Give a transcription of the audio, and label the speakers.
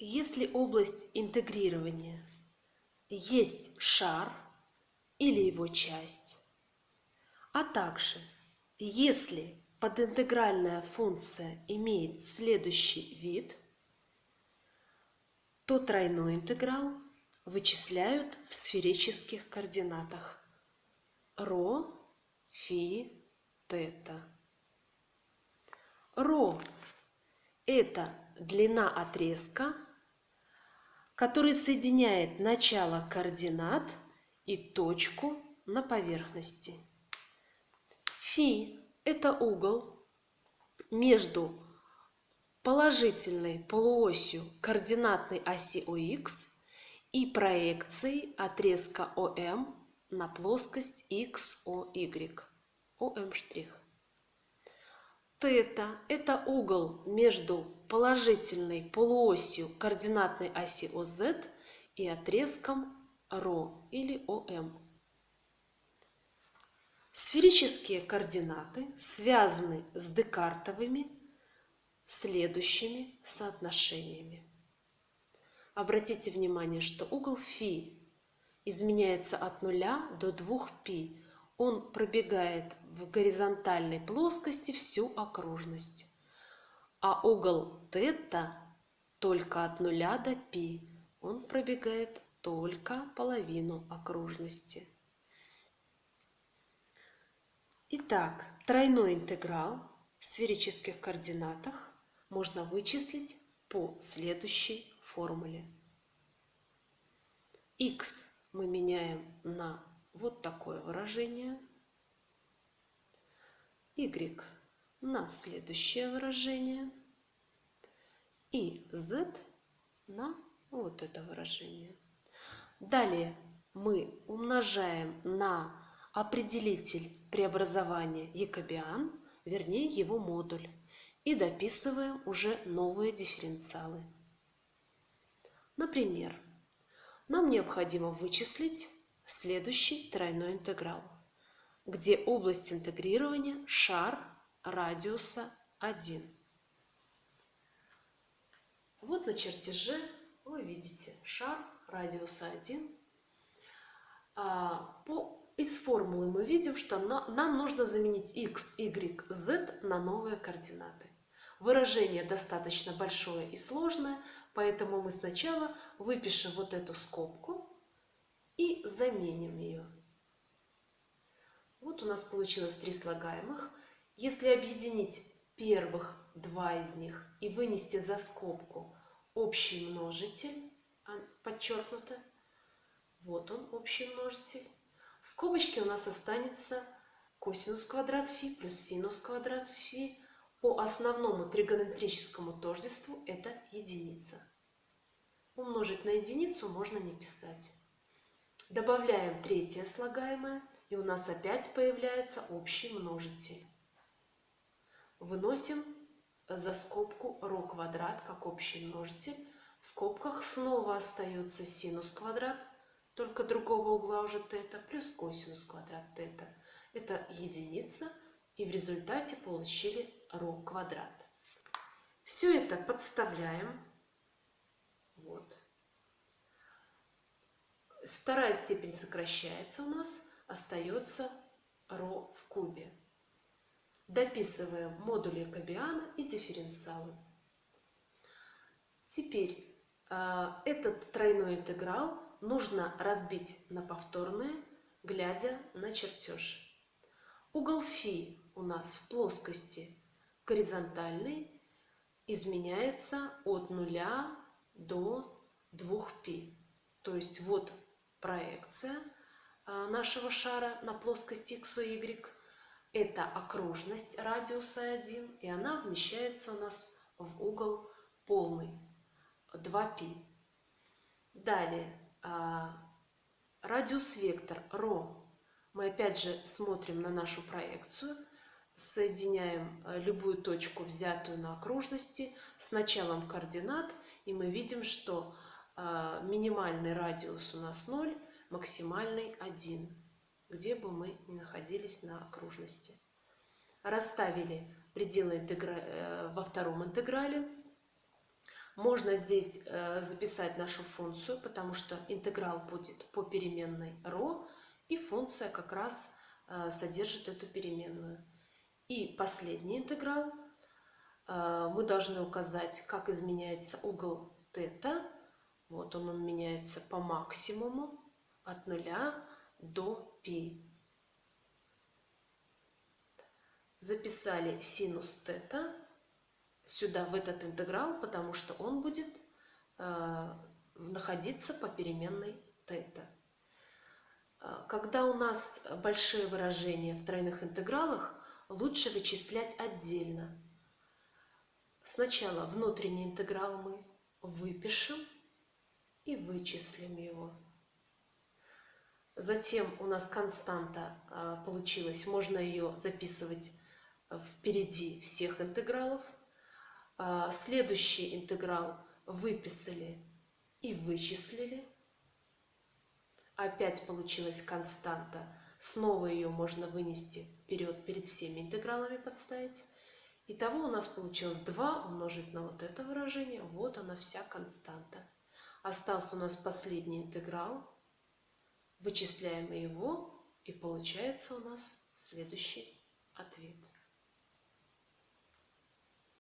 Speaker 1: Если область интегрирования есть шар или его часть, а также если подинтегральная функция имеет следующий вид, то тройной интеграл вычисляют в сферических координатах ρ, фи, тета. ρ – это длина отрезка, который соединяет начало координат и точку на поверхности. Фи – это угол между положительной полуосью координатной оси ОХ и проекцией отрезка ОМ на плоскость XOY, ОМ'Ш. Тета – это угол между положительной полуосью координатной оси ОЗ и отрезком РО или ОМ. Сферические координаты связаны с декартовыми следующими соотношениями. Обратите внимание, что угол φ изменяется от 0 до 2π. Он пробегает в горизонтальной плоскости всю окружность. А угол тета только от 0 до π. Он пробегает только половину окружности. Итак, тройной интеграл в сферических координатах можно вычислить по следующей формуле. x мы меняем на вот такое выражение, y на следующее выражение и z на вот это выражение. Далее мы умножаем на определитель преобразования якобиан, вернее его модуль и дописываем уже новые дифференциалы. Например, нам необходимо вычислить следующий тройной интеграл, где область интегрирования шар радиуса 1. Вот на чертеже вы видите шар радиуса 1. А, по, из формулы мы видим, что нам нужно заменить x, y, z на новые координаты. Выражение достаточно большое и сложное, поэтому мы сначала выпишем вот эту скобку и заменим ее. Вот у нас получилось три слагаемых. Если объединить первых два из них и вынести за скобку общий множитель, а, подчеркнуто, вот он общий множитель, в скобочке у нас останется косинус квадрат фи плюс синус квадрат фи по основному тригонометрическому тождеству это единица. Умножить на единицу можно не писать. Добавляем третье слагаемое, и у нас опять появляется общий множитель. Выносим за скобку ρ квадрат как общий множитель. В скобках снова остается синус квадрат, только другого угла уже тета, плюс косинус квадрат тета. Это единица, и в результате получили ρ квадрат. Все это подставляем. Вот Вторая степень сокращается у нас, остается ρ в кубе. Дописываем модули Кабиана и дифференциалы. Теперь э, этот тройной интеграл нужно разбить на повторные, глядя на чертеж. Угол φ у нас в плоскости горизонтальный изменяется от 0 до 2π. То есть вот проекция а, нашего шара на плоскости x y. Это окружность радиуса 1, и она вмещается у нас в угол полный 2π. Далее а, радиус вектор ρ. Мы опять же смотрим на нашу проекцию – соединяем э, любую точку, взятую на окружности, с началом координат, и мы видим, что э, минимальный радиус у нас 0, максимальный 1, где бы мы ни находились на окружности. Расставили пределы интегра... Э, во втором интеграле. Можно здесь э, записать нашу функцию, потому что интеграл будет по переменной ρ, и функция как раз э, содержит эту переменную. И последний интеграл. Мы должны указать, как изменяется угол тета. Вот он, он меняется по максимуму от нуля до π. Записали синус тета сюда, в этот интеграл, потому что он будет э, находиться по переменной тета. Э, когда у нас большие выражения в тройных интегралах, лучше вычислять отдельно. Сначала внутренний интеграл мы выпишем и вычислим его. Затем у нас константа э, получилась, можно ее записывать впереди всех интегралов – а, следующий интеграл выписали и вычислили. Опять получилась константа. Снова ее можно вынести вперед, перед всеми интегралами подставить. Итого у нас получилось 2 умножить на вот это выражение. Вот она вся константа. Остался у нас последний интеграл. Вычисляем его, и получается у нас следующий ответ.